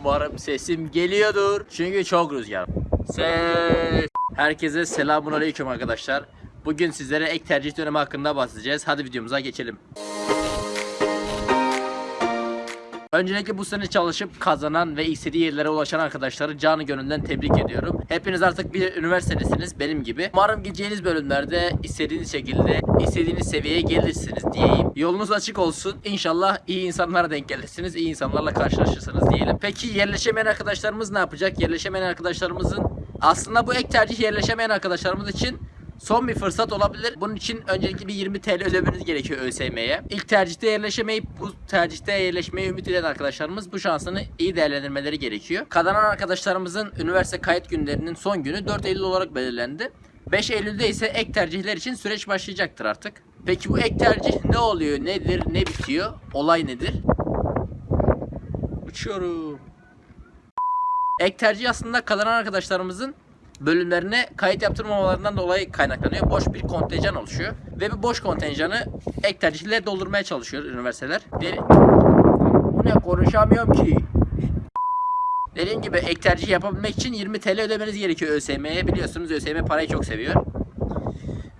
Umarım sesim geliyordur. Çünkü çok rüzgar. Ses. Herkese selamun aleyküm arkadaşlar. Bugün sizlere ek tercih dönemi hakkında bahsedeceğiz. Hadi videomuza geçelim. Öncelikle bu sene çalışıp kazanan ve istediği yerlere ulaşan arkadaşları canı gönülden tebrik ediyorum. Hepiniz artık bir üniversitedesiniz benim gibi. Umarım gideceğiniz bölümlerde istediğiniz şekilde, istediğiniz seviyeye gelirsiniz diyeyim. Yolunuz açık olsun. İnşallah iyi insanlara denk gelirsiniz, iyi insanlarla karşılaşırsınız diyelim. Peki yerleşemeyen arkadaşlarımız ne yapacak? Yerleşemeyen arkadaşlarımızın aslında bu ek tercih yerleşemeyen arkadaşlarımız için Son bir fırsat olabilir. Bunun için öncelikle bir 20 TL ödemeniz gerekiyor ÖSYM'ye. İlk tercihte yerleşemeyip bu tercihte yerleşmeyi ümit eden arkadaşlarımız bu şansını iyi değerlendirmeleri gerekiyor. Kazanan arkadaşlarımızın üniversite kayıt günlerinin son günü 4 Eylül olarak belirlendi. 5 Eylül'de ise ek tercihler için süreç başlayacaktır artık. Peki bu ek tercih ne oluyor, nedir, ne bitiyor, olay nedir? Uçuyorum. Ek tercih aslında kazanan arkadaşlarımızın bölümlerine kayıt yaptırmamalarından dolayı kaynaklanıyor. Boş bir kontenjan oluşuyor. Ve bu boş kontenjanı ek tercihle doldurmaya çalışıyor üniversiteler. Bu ne konuşamıyorum ki. Dediğim gibi ek tercih yapabilmek için 20 TL ödemeniz gerekiyor ÖSYM'ye. Biliyorsunuz ÖSYM parayı çok seviyor.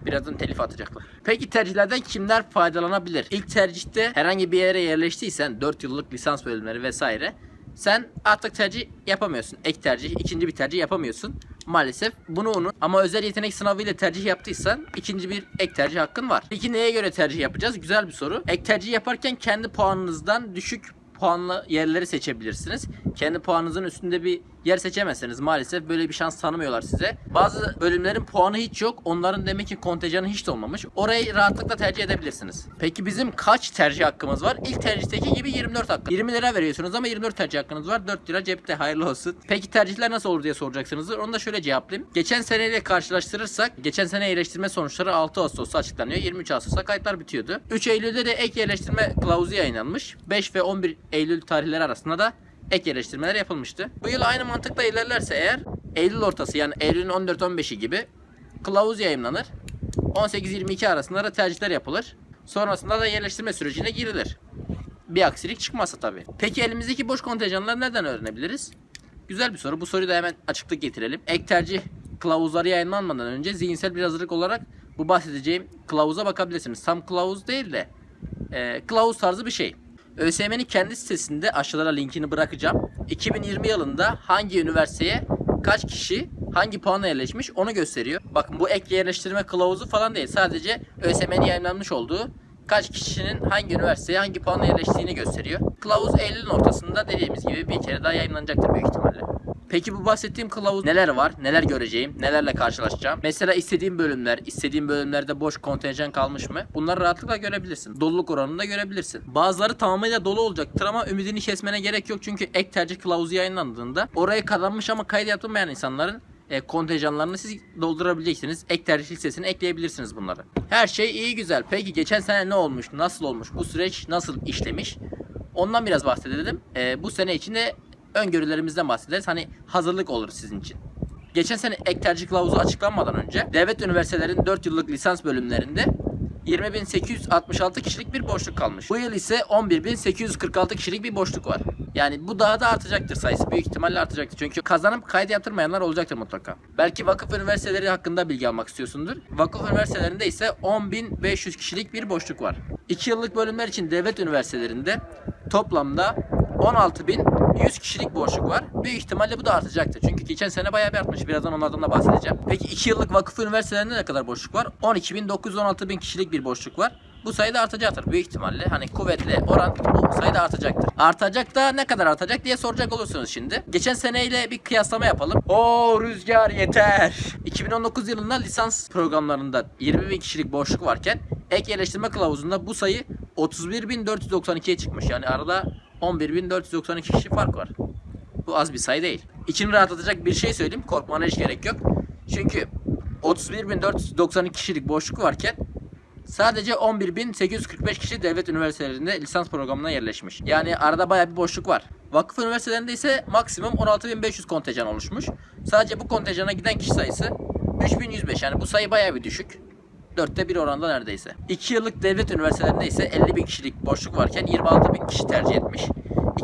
Birazdan telif atacaklar. Peki tercihlerden kimler faydalanabilir? İlk tercihte herhangi bir yere yerleştiysen 4 yıllık lisans bölümleri vesaire sen artık tercih yapamıyorsun. Ek tercih, ikinci bir tercih yapamıyorsun. Maalesef bunu unut. Ama özel yetenek sınavıyla tercih yaptıysan ikinci bir ek tercih hakkın var. Peki neye göre tercih yapacağız? Güzel bir soru. Ek tercih yaparken kendi puanınızdan düşük puanlı yerleri seçebilirsiniz. Kendi puanınızın üstünde bir yer seçemezseniz maalesef böyle bir şans tanımıyorlar size. Bazı bölümlerin puanı hiç yok. Onların demek ki kontenjanı hiç de olmamış. Orayı rahatlıkla tercih edebilirsiniz. Peki bizim kaç tercih hakkımız var? İlk tercihteki gibi 24 hakkı. 20 lira veriyorsunuz ama 24 tercih hakkınız var. 4 lira cepte hayırlı olsun. Peki tercihler nasıl olur diye soracaksınızdır. Onu da şöyle cevaplayayım. Geçen seneyle karşılaştırırsak geçen sene iyileştirme sonuçları 6 Ağustos'ta açıklanıyor. 23 Ağustos'ta kayıtlar bitiyordu. 3 Eylül'de de ek yerleştirme kılavuzu yayınlanmış. 5 ve 11 Eylül tarihleri arasında da ek yerleştirmeler yapılmıştı. Bu yıl aynı mantıkla ilerlerse eğer Eylül ortası yani Eylül'ün 14-15'i gibi kılavuz yayınlanır. 18-22 arasında da tercihler yapılır. Sonrasında da yerleştirme sürecine girilir. Bir aksilik çıkmazsa tabii. Peki elimizdeki boş kontenjanları nereden öğrenebiliriz? Güzel bir soru. Bu soruyu da hemen açıklık getirelim. Ek tercih kılavuzları yayınlanmadan önce zihinsel bir hazırlık olarak bu bahsedeceğim kılavuza bakabilirsiniz. Tam kılavuz değil de e, kılavuz tarzı bir şey. ÖSYM'nin kendi sitesinde aşağılara linkini bırakacağım. 2020 yılında hangi üniversiteye kaç kişi hangi puanla yerleşmiş onu gösteriyor. Bakın bu ek yerleştirme kılavuzu falan değil. Sadece ÖSYM'nin yayınlanmış olduğu kaç kişinin hangi üniversiteye hangi puanla yerleştiğini gösteriyor. Kılavuz Eylül'ün ortasında dediğimiz gibi bir kere daha yayınlanacaktır büyük ihtimalle. Peki bu bahsettiğim kılavuz neler var? Neler göreceğim? Nelerle karşılaşacağım? Mesela istediğim bölümler, istediğim bölümlerde boş kontenjan kalmış mı? Bunları rahatlıkla görebilirsin. Doluluk oranını da görebilirsin. Bazıları tamamıyla dolu olacaktır ama ümidini kesmene gerek yok. Çünkü ek tercih kılavuzu yayınlandığında oraya kazanmış ama kayıt yaptırmayan insanların e, kontenjanlarını siz doldurabileceksiniz. Ek tercih listesine ekleyebilirsiniz bunları. Her şey iyi güzel. Peki geçen sene ne olmuş? Nasıl olmuş? Bu süreç nasıl işlemiş? Ondan biraz bahsedelim. E, bu sene içinde öngörülerimizden bahsederiz. Hani hazırlık olur sizin için. Geçen sene ek tercih kılavuzu açıklanmadan önce devlet üniversitelerinin 4 yıllık lisans bölümlerinde 20.866 kişilik bir boşluk kalmış. Bu yıl ise 11.846 kişilik bir boşluk var. Yani bu daha da artacaktır sayısı. Büyük ihtimalle artacaktır. Çünkü kazanıp kayıt yaptırmayanlar olacaktır mutlaka. Belki vakıf üniversiteleri hakkında bilgi almak istiyorsundur. Vakıf üniversitelerinde ise 10.500 kişilik bir boşluk var. 2 yıllık bölümler için devlet üniversitelerinde toplamda 16.100 kişilik boşluk var. Büyük ihtimalle bu da artacaktır. Çünkü geçen sene bayağı bir artmış. Birazdan onlardan da bahsedeceğim. Peki 2 yıllık vakıf üniversitelerinde ne kadar boşluk var? 12.916.000 kişilik bir boşluk var. Bu sayı da artacaktır büyük ihtimalle. Hani kuvvetle oran bu sayı da artacaktır. Artacak da ne kadar artacak diye soracak olursunuz şimdi. Geçen seneyle bir kıyaslama yapalım. O rüzgar yeter. 2019 yılında lisans programlarında 20 bin kişilik boşluk varken ek yerleştirme kılavuzunda bu sayı 31.492'ye çıkmış. Yani arada 11.492 kişi fark var. Bu az bir sayı değil. İçini rahatlatacak bir şey söyleyeyim. Korkmana hiç gerek yok. Çünkü 31.492 kişilik boşluk varken sadece 11.845 kişi devlet üniversitelerinde lisans programına yerleşmiş. Yani arada baya bir boşluk var. Vakıf üniversitelerinde ise maksimum 16.500 kontenjan oluşmuş. Sadece bu kontenjana giden kişi sayısı 3105. Yani bu sayı baya bir düşük. Dörtte bir oranda neredeyse. 2 yıllık devlet üniversitelerinde ise 50 bin kişilik boşluk varken 26 bin kişi tercih etmiş.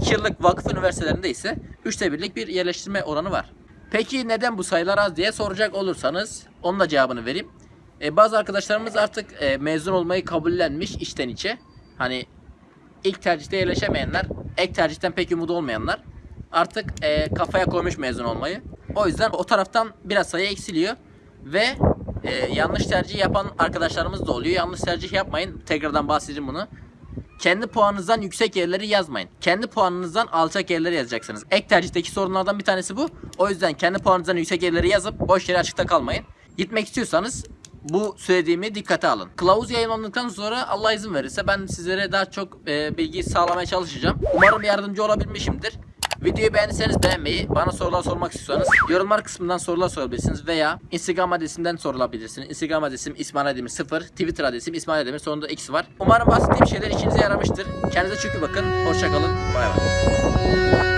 2 yıllık vakıf üniversitelerinde ise üçte birlik bir yerleştirme oranı var. Peki neden bu sayılar az diye soracak olursanız onun da cevabını vereyim. E, bazı arkadaşlarımız artık e, mezun olmayı kabullenmiş içten içe. Hani ilk tercihte yerleşemeyenler, ek tercihten pek umudu olmayanlar artık e, kafaya koymuş mezun olmayı. O yüzden o taraftan biraz sayı eksiliyor ve e, yanlış tercih yapan arkadaşlarımız da oluyor. Yanlış tercih yapmayın. Tekrardan bahsedeceğim bunu. Kendi puanınızdan yüksek yerleri yazmayın. Kendi puanınızdan alçak yerleri yazacaksınız. Ek tercihteki sorunlardan bir tanesi bu. O yüzden kendi puanınızdan yüksek yerleri yazıp boş yere açıkta kalmayın. Gitmek istiyorsanız bu söylediğimi dikkate alın. Kılavuz yayınlandıktan sonra Allah izin verirse ben sizlere daha çok e, bilgi sağlamaya çalışacağım. Umarım yardımcı olabilmişimdir. Videoyu beğendiyseniz beğenmeyi, bana sorular sormak istiyorsanız yorumlar kısmından sorular sorabilirsiniz veya Instagram adresimden sorulabilirsiniz. Instagram adresim İsmail Aydemir 0, Twitter adresim İsmail Aydemir sonunda X var. Umarım bahsettiğim şeyler işinize yaramıştır. Kendinize çok iyi bakın. Hoşçakalın. Bay bay.